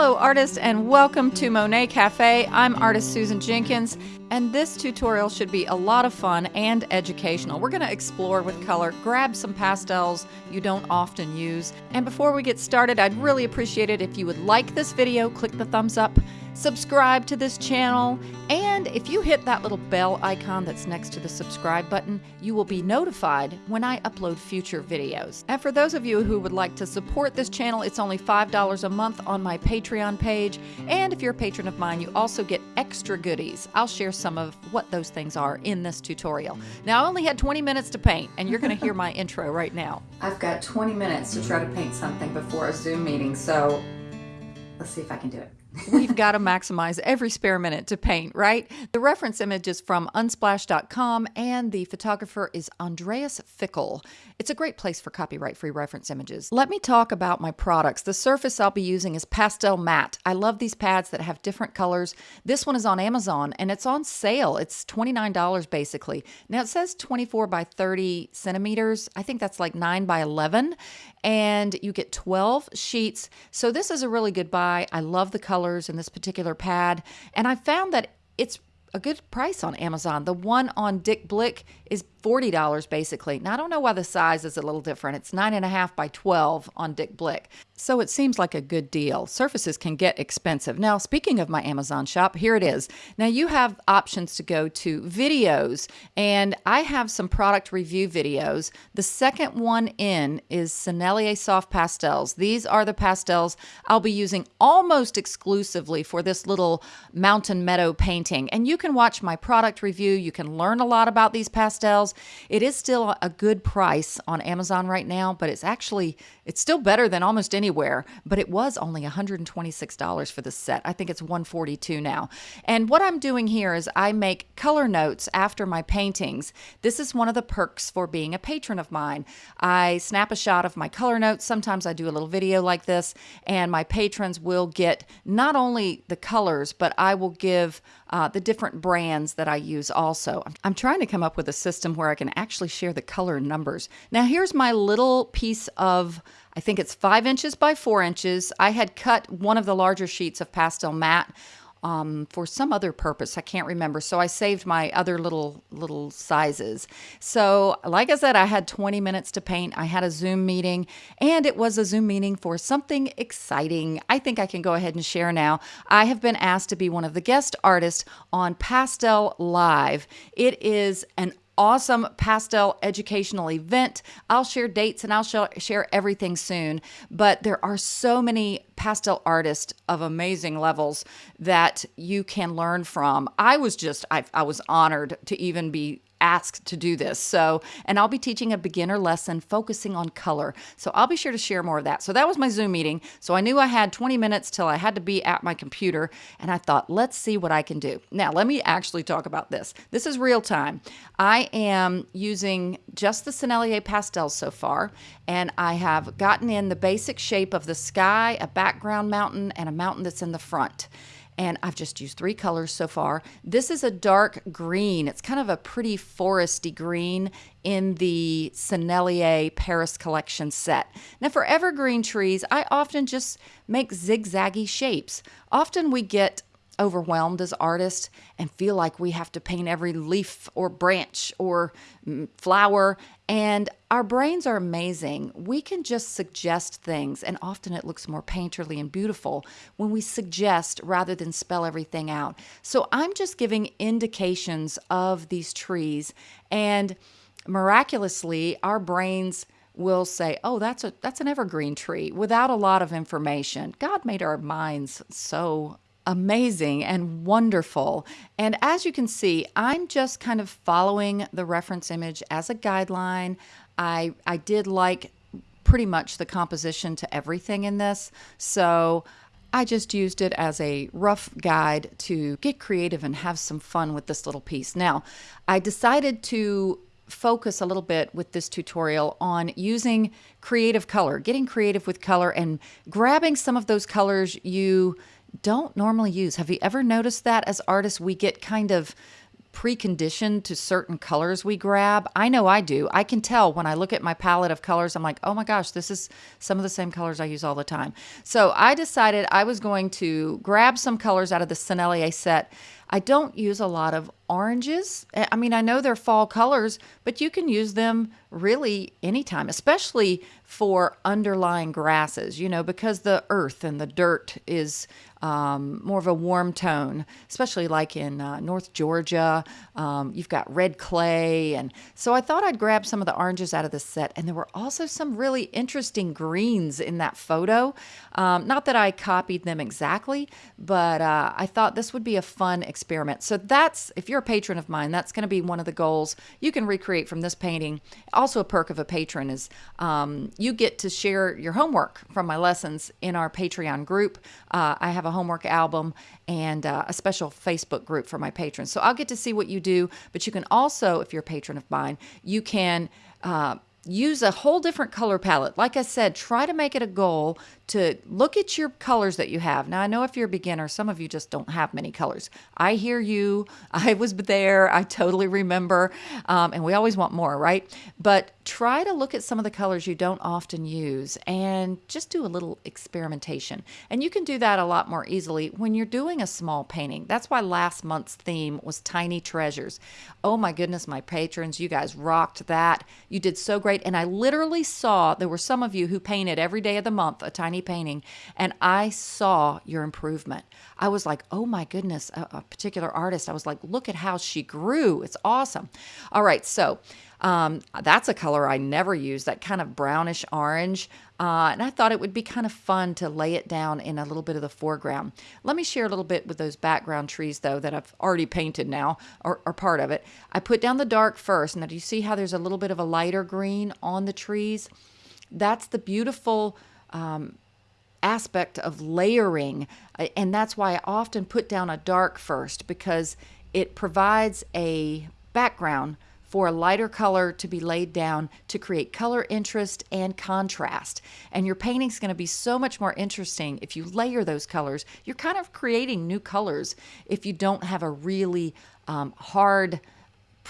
Hello, artists, and welcome to Monet Cafe. I'm artist Susan Jenkins, and this tutorial should be a lot of fun and educational. We're going to explore with color, grab some pastels you don't often use. And before we get started, I'd really appreciate it if you would like this video, click the thumbs up, subscribe to this channel, and if you hit that little bell icon that's next to the subscribe button, you will be notified when I upload future videos. And for those of you who would like to support this channel, it's only $5 a month on my Patreon page. And if you're a patron of mine, you also get extra goodies. I'll share some of what those things are in this tutorial. Now, I only had 20 minutes to paint, and you're going to hear my intro right now. I've got 20 minutes to try to paint something before a Zoom meeting, so let's see if I can do it. We've got to maximize every spare minute to paint, right? The reference image is from unsplash.com and the photographer is Andreas Fickel. It's a great place for copyright free reference images. Let me talk about my products. The surface I'll be using is PastelMat. I love these pads that have different colors. This one is on Amazon and it's on sale. It's $29 basically. Now it says 24 by 30 centimeters. I think that's like 9 by 11 and you get 12 sheets. So this is a really good buy. I love the colors in this particular pad. And I found that it's a good price on Amazon. The one on Dick Blick is $40 basically. Now, I don't know why the size is a little different. It's 9.5 by 12 on Dick Blick. So it seems like a good deal. Surfaces can get expensive. Now, speaking of my Amazon shop, here it is. Now, you have options to go to videos, and I have some product review videos. The second one in is Sennelier Soft Pastels. These are the pastels I'll be using almost exclusively for this little mountain meadow painting. And you can watch my product review. You can learn a lot about these pastels it is still a good price on Amazon right now, but it's actually it's still better than almost anywhere, but it was only $126 for the set. I think it's 142 now. And what I'm doing here is I make color notes after my paintings. This is one of the perks for being a patron of mine. I snap a shot of my color notes. Sometimes I do a little video like this, and my patrons will get not only the colors, but I will give uh, the different brands that I use also. I'm trying to come up with a system where I can actually share the color numbers. Now, here's my little piece of I think it's five inches by four inches. I had cut one of the larger sheets of PastelMat um, for some other purpose. I can't remember. So I saved my other little little sizes. So like I said, I had 20 minutes to paint. I had a Zoom meeting and it was a Zoom meeting for something exciting. I think I can go ahead and share now. I have been asked to be one of the guest artists on Pastel Live. It is an awesome pastel educational event. I'll share dates and I'll share everything soon. But there are so many pastel artists of amazing levels that you can learn from. I was just, I, I was honored to even be asked to do this. So, and I'll be teaching a beginner lesson focusing on color. So I'll be sure to share more of that. So that was my Zoom meeting. So I knew I had 20 minutes till I had to be at my computer. And I thought, let's see what I can do. Now, let me actually talk about this. This is real time. I am using just the Sennelier pastels so far. And I have gotten in the basic shape of the sky, a background mountain, and a mountain that's in the front and I've just used three colors so far. This is a dark green. It's kind of a pretty foresty green in the Sennelier Paris Collection set. Now for evergreen trees, I often just make zigzaggy shapes. Often we get overwhelmed as artists and feel like we have to paint every leaf or branch or mm, flower. And our brains are amazing. We can just suggest things, and often it looks more painterly and beautiful when we suggest rather than spell everything out. So I'm just giving indications of these trees, and miraculously, our brains will say, "Oh, that's a that's an evergreen tree," without a lot of information. God made our minds so amazing and wonderful. And as you can see, I'm just kind of following the reference image as a guideline. I, I did like pretty much the composition to everything in this. So I just used it as a rough guide to get creative and have some fun with this little piece. Now, I decided to focus a little bit with this tutorial on using creative color, getting creative with color and grabbing some of those colors you don't normally use. Have you ever noticed that as artists, we get kind of preconditioned to certain colors we grab. I know I do. I can tell when I look at my palette of colors, I'm like, oh my gosh, this is some of the same colors I use all the time. So I decided I was going to grab some colors out of the Sennelier set. I don't use a lot of oranges. I mean, I know they're fall colors, but you can use them really anytime, especially for underlying grasses, you know, because the earth and the dirt is um, more of a warm tone, especially like in uh, North Georgia. Um, you've got red clay. And so I thought I'd grab some of the oranges out of the set. And there were also some really interesting greens in that photo. Um, not that I copied them exactly, but uh, I thought this would be a fun experiment. So that's, if you're a patron of mine, that's going to be one of the goals you can recreate from this painting. Also, a perk of a patron is um, you get to share your homework from my lessons in our Patreon group. Uh, I have a homework album and uh, a special Facebook group for my patrons. So I'll get to see what you do, but you can also, if you're a patron of mine, you can. Uh, use a whole different color palette. Like I said, try to make it a goal to look at your colors that you have. Now, I know if you're a beginner, some of you just don't have many colors. I hear you. I was there. I totally remember. Um, and we always want more, right? But try to look at some of the colors you don't often use and just do a little experimentation. And you can do that a lot more easily when you're doing a small painting. That's why last month's theme was tiny treasures. Oh my goodness, my patrons, you guys rocked that. You did so great. And I literally saw there were some of you who painted every day of the month a tiny painting, and I saw your improvement. I was like, oh my goodness, a, a particular artist. I was like, look at how she grew. It's awesome. All right, so um, that's a color I never use, that kind of brownish orange. Uh, and I thought it would be kind of fun to lay it down in a little bit of the foreground. Let me share a little bit with those background trees, though, that I've already painted now, or, or part of it. I put down the dark first. Now, do you see how there's a little bit of a lighter green on the trees? That's the beautiful um, aspect of layering. Uh, and that's why I often put down a dark first because it provides a background for a lighter color to be laid down to create color interest and contrast. And your painting's going to be so much more interesting if you layer those colors. You're kind of creating new colors if you don't have a really um, hard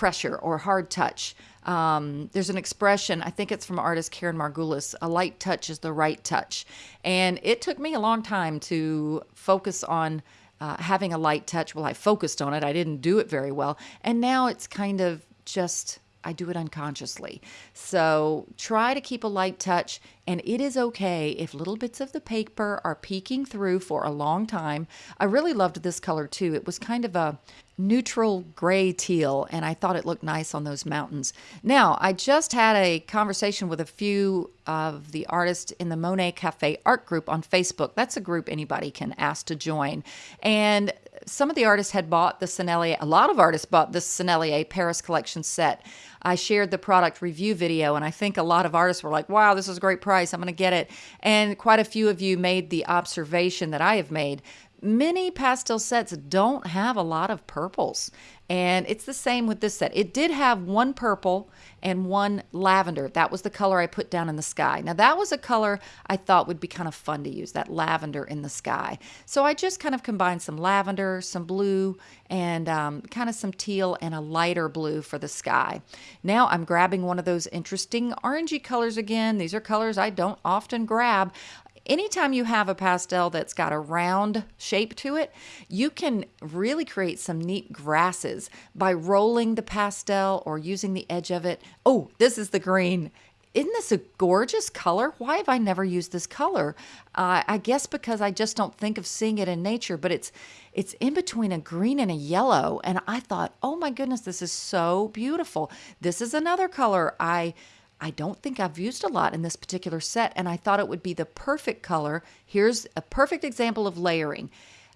pressure or hard touch. Um, there's an expression, I think it's from artist Karen Margulis, a light touch is the right touch. And it took me a long time to focus on uh, having a light touch. Well, I focused on it, I didn't do it very well. And now it's kind of just I do it unconsciously. So try to keep a light touch, and it is okay if little bits of the paper are peeking through for a long time. I really loved this color too. It was kind of a neutral gray teal, and I thought it looked nice on those mountains. Now, I just had a conversation with a few of the artists in the Monet Cafe art group on Facebook. That's a group anybody can ask to join. And some of the artists had bought the Sennelier, a lot of artists bought the Sennelier Paris collection set. I shared the product review video, and I think a lot of artists were like, wow, this is a great price. I'm going to get it. And quite a few of you made the observation that I have made. Many pastel sets don't have a lot of purples. And it's the same with this set. It did have one purple and one lavender. That was the color I put down in the sky. Now, that was a color I thought would be kind of fun to use, that lavender in the sky. So I just kind of combined some lavender, some blue, and um, kind of some teal and a lighter blue for the sky. Now I'm grabbing one of those interesting orangey colors again. These are colors I don't often grab anytime you have a pastel that's got a round shape to it, you can really create some neat grasses by rolling the pastel or using the edge of it. Oh, this is the green. Isn't this a gorgeous color? Why have I never used this color? Uh, I guess because I just don't think of seeing it in nature, but it's it's in between a green and a yellow. And I thought, oh my goodness, this is so beautiful. This is another color I I don't think I've used a lot in this particular set, and I thought it would be the perfect color. Here's a perfect example of layering.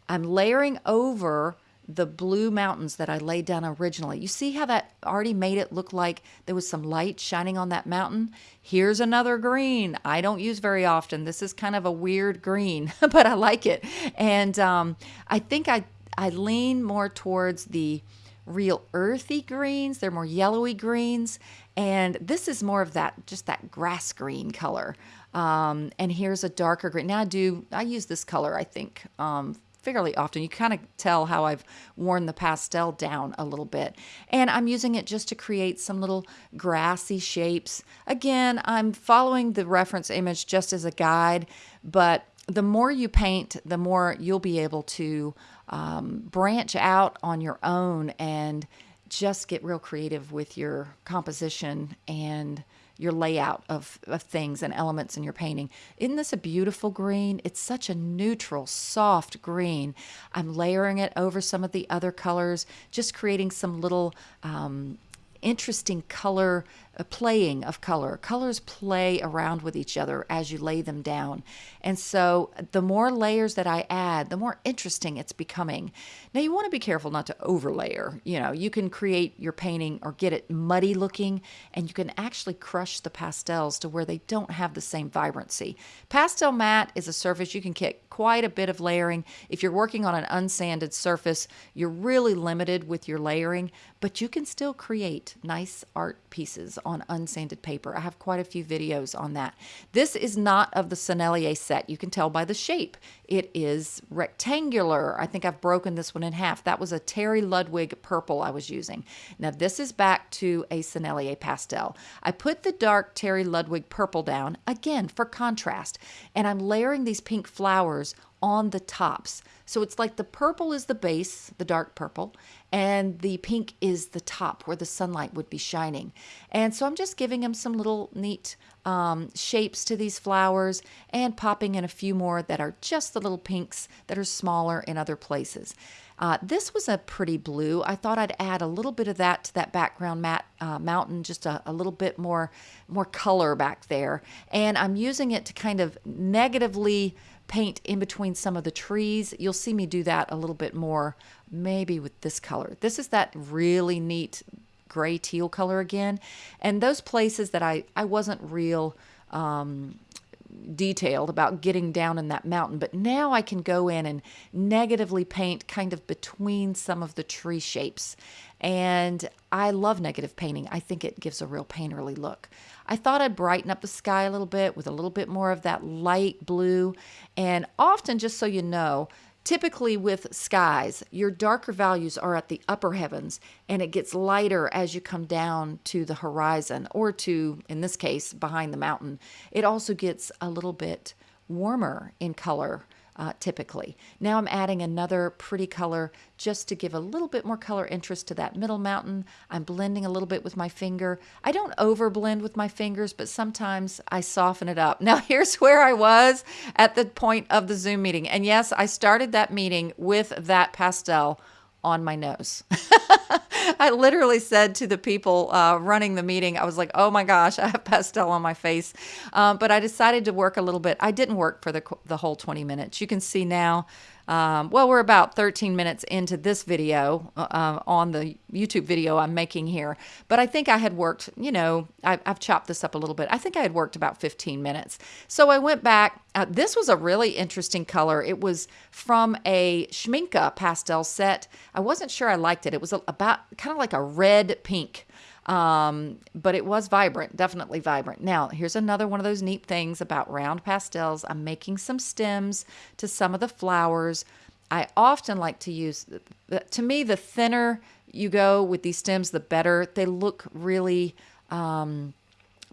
I'm layering over the blue mountains that I laid down originally. You see how that already made it look like there was some light shining on that mountain? Here's another green I don't use very often. This is kind of a weird green, but I like it. And um, I think I, I lean more towards the real earthy greens. They're more yellowy greens. And this is more of that, just that grass green color. Um, and here's a darker green. Now I do, I use this color, I think, um, fairly often. You kind of tell how I've worn the pastel down a little bit. And I'm using it just to create some little grassy shapes. Again, I'm following the reference image just as a guide, but the more you paint, the more you'll be able to um, branch out on your own and just get real creative with your composition and your layout of, of things and elements in your painting. Isn't this a beautiful green? It's such a neutral, soft green. I'm layering it over some of the other colors, just creating some little um, interesting color a playing of color. Colors play around with each other as you lay them down. And so the more layers that I add, the more interesting it's becoming. Now you want to be careful not to overlayer. You know, you can create your painting or get it muddy looking and you can actually crush the pastels to where they don't have the same vibrancy. PastelMat is a surface you can get quite a bit of layering. If you're working on an unsanded surface, you're really limited with your layering, but you can still create nice art pieces on unsanded paper. I have quite a few videos on that. This is not of the Sennelier set. You can tell by the shape. It is rectangular. I think I've broken this one in half. That was a Terry Ludwig purple I was using. Now this is back to a Sennelier pastel. I put the dark Terry Ludwig purple down, again for contrast, and I'm layering these pink flowers on the tops. So it's like the purple is the base, the dark purple, and the pink is the top where the sunlight would be shining. And so I'm just giving them some little neat um, shapes to these flowers and popping in a few more that are just the little pinks that are smaller in other places. Uh, this was a pretty blue. I thought I'd add a little bit of that to that background mat, uh, mountain, just a, a, little bit more, more color back there. And I'm using it to kind of negatively paint in between some of the trees. You'll see me do that a little bit more, maybe with this color. This is that really neat gray teal color again. And those places that I, I wasn't real um, detailed about getting down in that mountain, but now I can go in and negatively paint kind of between some of the tree shapes. And I love negative painting. I think it gives a real painterly look. I thought I'd brighten up the sky a little bit with a little bit more of that light blue. And often, just so you know, Typically, with skies, your darker values are at the upper heavens and it gets lighter as you come down to the horizon or to, in this case, behind the mountain. It also gets a little bit warmer in color uh, typically. Now I'm adding another pretty color just to give a little bit more color interest to that middle mountain. I'm blending a little bit with my finger. I don't over blend with my fingers, but sometimes I soften it up. Now here's where I was at the point of the Zoom meeting. And yes, I started that meeting with that pastel on my nose. I literally said to the people uh, running the meeting, I was like, oh my gosh, I have pastel on my face. Um, but I decided to work a little bit. I didn't work for the, the whole 20 minutes. You can see now um, well, we're about 13 minutes into this video uh, uh, on the YouTube video I'm making here, but I think I had worked, you know, I, have chopped this up a little bit. I think I had worked about 15 minutes. So I went back. Uh, this was a really interesting color. It was from a Schmincke pastel set. I wasn't sure I liked it. It was about kind of like a red pink. Um, but it was vibrant, definitely vibrant. Now, here's another one of those neat things about round pastels. I'm making some stems to some of the flowers. I often like to use, to me, the thinner you go with these stems, the better. They look really um,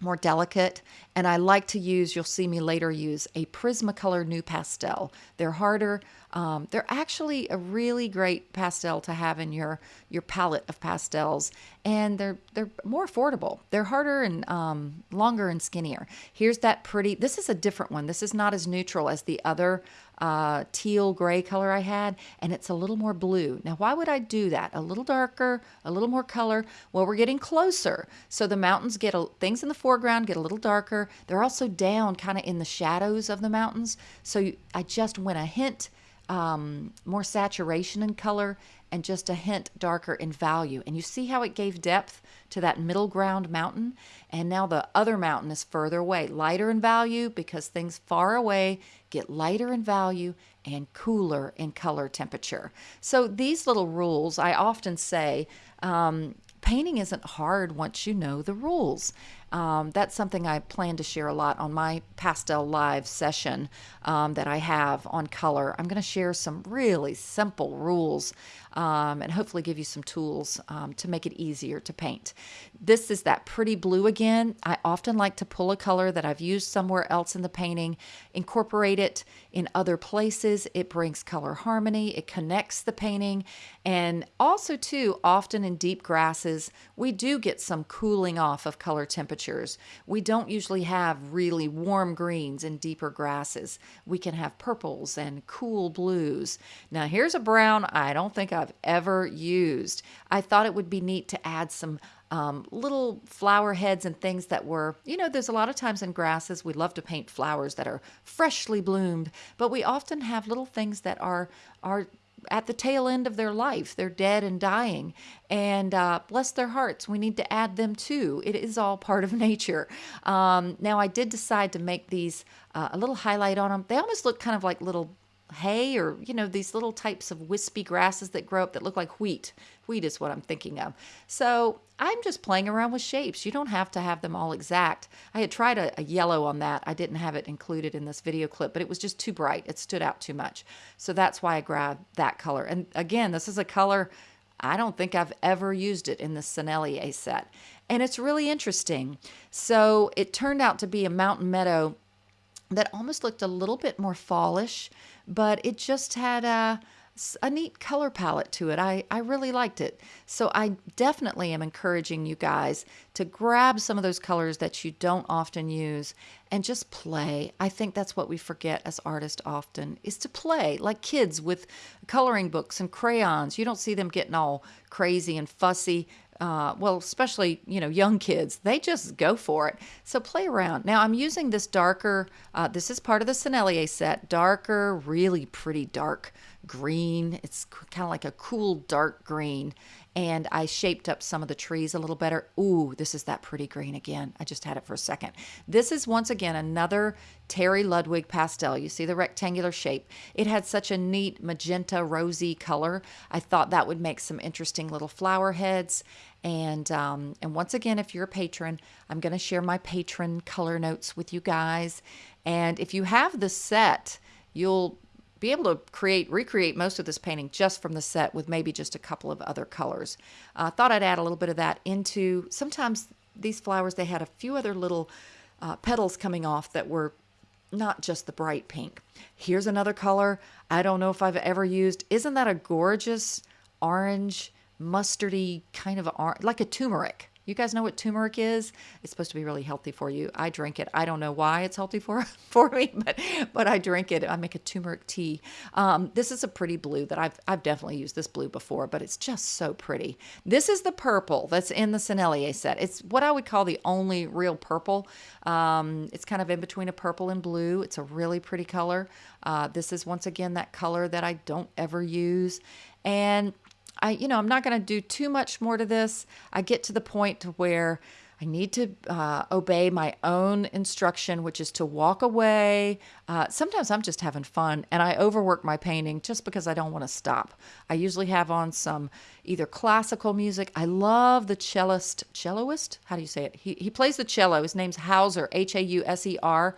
more delicate. And I like to use, you'll see me later use a Prismacolor NuPastel. They're harder, um, they're actually a really great pastel to have in your your palette of pastels, and they're they're more affordable. They're harder and um, longer and skinnier. Here's that pretty. This is a different one. This is not as neutral as the other uh, teal gray color I had, and it's a little more blue. Now, why would I do that? A little darker, a little more color. Well, we're getting closer, so the mountains get a, things in the foreground get a little darker. They're also down kind of in the shadows of the mountains. So you, I just went a hint um, more saturation in color and just a hint darker in value. And you see how it gave depth to that middle ground mountain? And now the other mountain is further away, lighter in value because things far away get lighter in value and cooler in color temperature. So these little rules, I often say, um, painting isn't hard once you know the rules. Um, that's something I plan to share a lot on my Pastel Live session um, that I have on color. I'm going to share some really simple rules um, and hopefully give you some tools um, to make it easier to paint. This is that pretty blue again. I often like to pull a color that I've used somewhere else in the painting, incorporate it in other places. It brings color harmony, it connects the painting, and also too, often in deep grasses, we do get some cooling off of color temperatures. We don't usually have really warm greens and deeper grasses. We can have purples and cool blues. Now here's a brown I don't think I've ever used. I thought it would be neat to add some um, little flower heads and things that were, you know, there's a lot of times in grasses we love to paint flowers that are freshly bloomed, but we often have little things that are are at the tail end of their life. They're dead and dying. And uh, bless their hearts, we need to add them too. It is all part of nature. Um, now, I did decide to make these uh, a little highlight on them. They almost look kind of like little hay or, you know, these little types of wispy grasses that grow up that look like wheat. Wheat is what I'm thinking of. So I'm just playing around with shapes. You don't have to have them all exact. I had tried a, a, yellow on that. I didn't have it included in this video clip, but it was just too bright. It stood out too much. So that's why I grabbed that color. And again, this is a color I don't think I've ever used it in the Sennelier set. And it's really interesting. So it turned out to be a mountain meadow that almost looked a little bit more fallish, but it just had a, a neat color palette to it. I, I really liked it. So I definitely am encouraging you guys to grab some of those colors that you don't often use and just play. I think that's what we forget as artists often is to play like kids with coloring books and crayons. You don't see them getting all crazy and fussy uh, well, especially, you know, young kids, they just go for it. So play around. Now I'm using this darker, uh, this is part of the Sennelier set, darker, really pretty dark green. It's kind of like a cool dark green and I shaped up some of the trees a little better. Ooh, this is that pretty green again. I just had it for a second. This is once again another Terry Ludwig pastel. You see the rectangular shape. It had such a neat magenta rosy color. I thought that would make some interesting little flower heads. And um, and once again, if you're a patron, I'm going to share my patron color notes with you guys. And if you have the set, you'll be able to create, recreate most of this painting just from the set with maybe just a couple of other colors. I uh, thought I'd add a little bit of that into, sometimes these flowers, they had a few other little uh, petals coming off that were not just the bright pink. Here's another color I don't know if I've ever used. Isn't that a gorgeous orange, mustardy kind of orange, like a turmeric? You guys know what turmeric is? It's supposed to be really healthy for you. I drink it. I don't know why it's healthy for for me, but but I drink it. I make a turmeric tea. Um, this is a pretty blue that I've I've definitely used this blue before, but it's just so pretty. This is the purple that's in the Sennelier set. It's what I would call the only real purple. Um, it's kind of in between a purple and blue. It's a really pretty color. Uh, this is once again that color that I don't ever use, and I, you know, I'm not going to do too much more to this. I get to the point where I need to uh, obey my own instruction, which is to walk away. Uh, sometimes I'm just having fun and I overwork my painting just because I don't want to stop. I usually have on some either classical music. I love the cellist, celloist? How do you say it? He, he plays the cello. His name's Hauser, H A U S E R.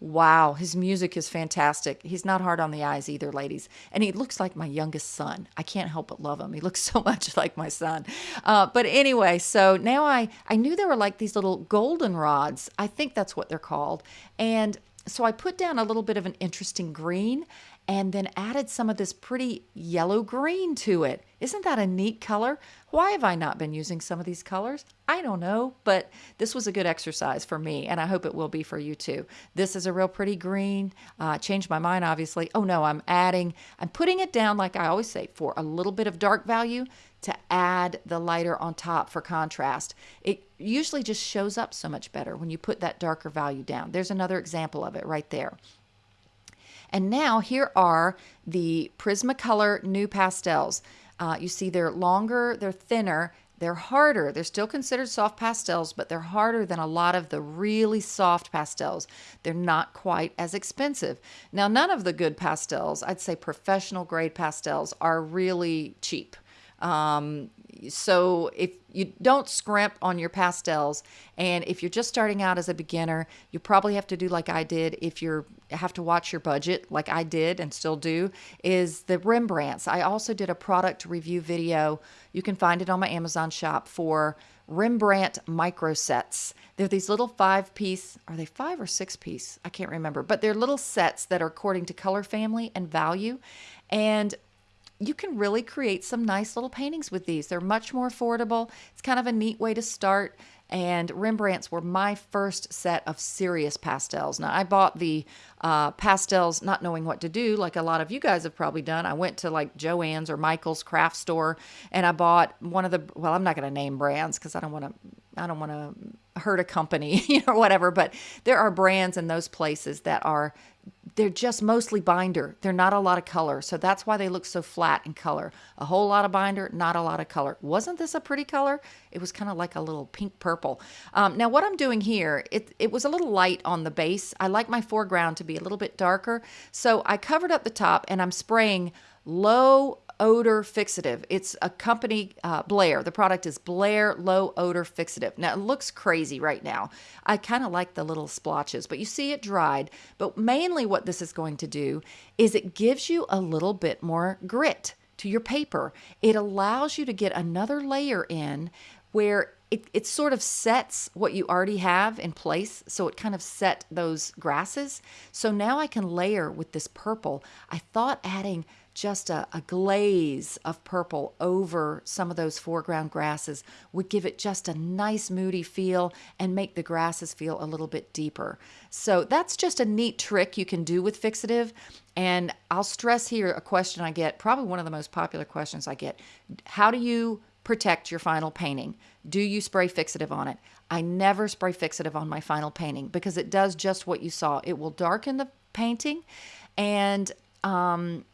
Wow, his music is fantastic. He's not hard on the eyes either, ladies. And he looks like my youngest son. I can't help but love him. He looks so much like my son. Uh, but anyway, so now I, I knew there were like these little golden rods. I think that's what they're called. And so I put down a little bit of an interesting green and then added some of this pretty yellow green to it. Isn't that a neat color? Why have I not been using some of these colors? I don't know, but this was a good exercise for me, and I hope it will be for you too. This is a real pretty green. Uh, changed my mind, obviously. Oh no, I'm adding, I'm putting it down, like I always say, for a little bit of dark value to add the lighter on top for contrast. It usually just shows up so much better when you put that darker value down. There's another example of it right there. And now here are the Prismacolor NuPastels. Uh, you see they're longer, they're thinner, they're harder. They're still considered soft pastels, but they're harder than a lot of the really soft pastels. They're not quite as expensive. Now, none of the good pastels, I'd say professional grade pastels, are really cheap. Um, so if you don't scrimp on your pastels and if you're just starting out as a beginner you probably have to do like i did if you're have to watch your budget like i did and still do is the rembrandts. I also did a product review video. You can find it on my amazon shop for rembrandt micro sets. They're these little five piece are they five or six piece? I can't remember. But they're little sets that are according to color family and value. And you can really create some nice little paintings with these. They're much more affordable. It's kind of a neat way to start. And Rembrandts were my first set of serious pastels. Now, I bought the uh, pastels not knowing what to do, like a lot of you guys have probably done. I went to like Joann's or Michael's craft store and I bought one of the, well, I'm not going to name brands because I don't want to, I don't want to hurt a company, you know, whatever. But there are brands in those places that are they're just mostly binder. They're not a lot of color. So that's why they look so flat in color. A whole lot of binder, not a lot of color. Wasn't this a pretty color? It was kind of like a little pink purple. Um, now what I'm doing here, it, it was a little light on the base. I like my foreground to be a little bit darker. So I covered up the top and I'm spraying low odor fixative. It's a company, uh, Blair. The product is Blair Low Odor Fixative. Now, it looks crazy right now. I kind of like the little splotches, but you see it dried. But mainly what this is going to do is it gives you a little bit more grit to your paper. It allows you to get another layer in where it, it sort of sets what you already have in place. So it kind of set those grasses. So now I can layer with this purple. I thought adding just a, a, glaze of purple over some of those foreground grasses would give it just a nice moody feel and make the grasses feel a little bit deeper. So that's just a neat trick you can do with fixative. And I'll stress here a question I get, probably one of the most popular questions I get. How do you protect your final painting? Do you spray fixative on it? I never spray fixative on my final painting because it does just what you saw. It will darken the painting and um,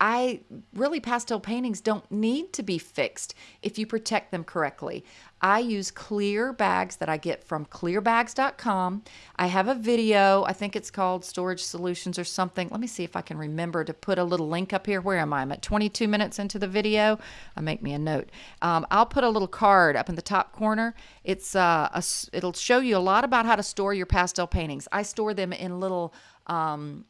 I really pastel paintings don't need to be fixed if you protect them correctly. I use clear bags that I get from clearbags.com. I have a video, I think it's called Storage Solutions or something. Let me see if I can remember to put a little link up here. Where am I? I'm at 22 minutes into the video. I make me a note. Um, I'll put a little card up in the top corner. It's uh, a, it'll show you a lot about how to store your pastel paintings. I store them in little um,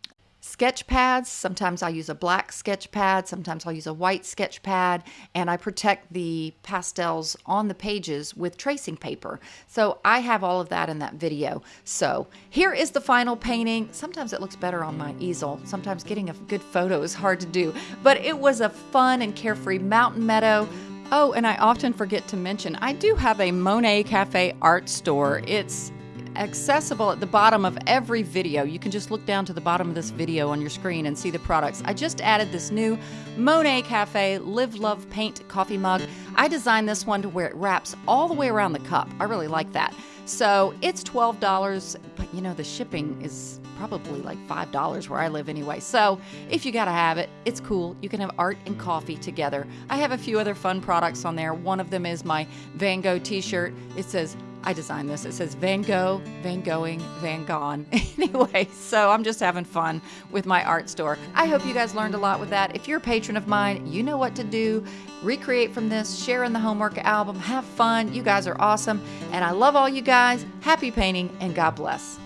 sketch pads. Sometimes I use a black sketch pad, sometimes I'll use a white sketch pad, and I protect the pastels on the pages with tracing paper. So I have all of that in that video. So here is the final painting. Sometimes it looks better on my easel. Sometimes getting a good photo is hard to do, but it was a fun and carefree mountain meadow. Oh, and I often forget to mention, I do have a Monet Cafe art store. It's accessible at the bottom of every video. You can just look down to the bottom of this video on your screen and see the products. I just added this new Monet Cafe Live Love Paint coffee mug. I designed this one to where it wraps all the way around the cup. I really like that. So it's $12, but you know, the shipping is probably like $5 where I live anyway. So if you gotta have it, it's cool. You can have art and coffee together. I have a few other fun products on there. One of them is my Van Gogh t shirt. It says I designed this. It says Van Gogh, Van Going, Van Gone. anyway, so I'm just having fun with my art store. I hope you guys learned a lot with that. If you're a patron of mine, you know what to do. Recreate from this, share in the homework album, have fun. You guys are awesome. And I love all you guys. Happy painting and God bless.